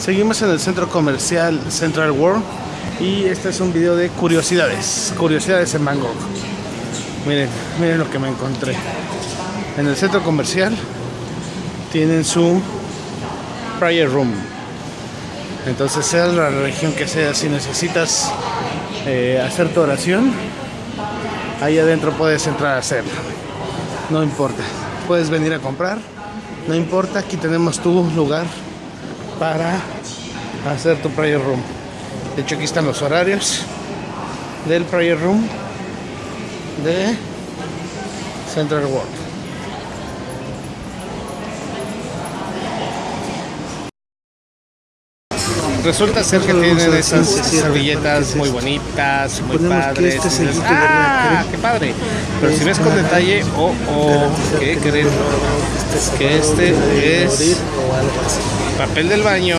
Seguimos en el centro comercial Central World y este es un video de curiosidades, curiosidades en Bangkok. Miren, miren lo que me encontré. En el centro comercial tienen su prayer room. Entonces, sea la religión que sea, si necesitas eh, hacer tu oración, ahí adentro puedes entrar a hacerla. No importa. Puedes venir a comprar, no importa. Aquí tenemos tu lugar para hacer tu prayer room. De hecho, aquí están los horarios del prayer room de Central World. Resulta ser que tienen esas servilletas muy bonitas, muy padres. ¡Ah! ¡Qué padre! Pero si ves con detalle, oh, oh, ¿qué creen? Que este es papel del baño.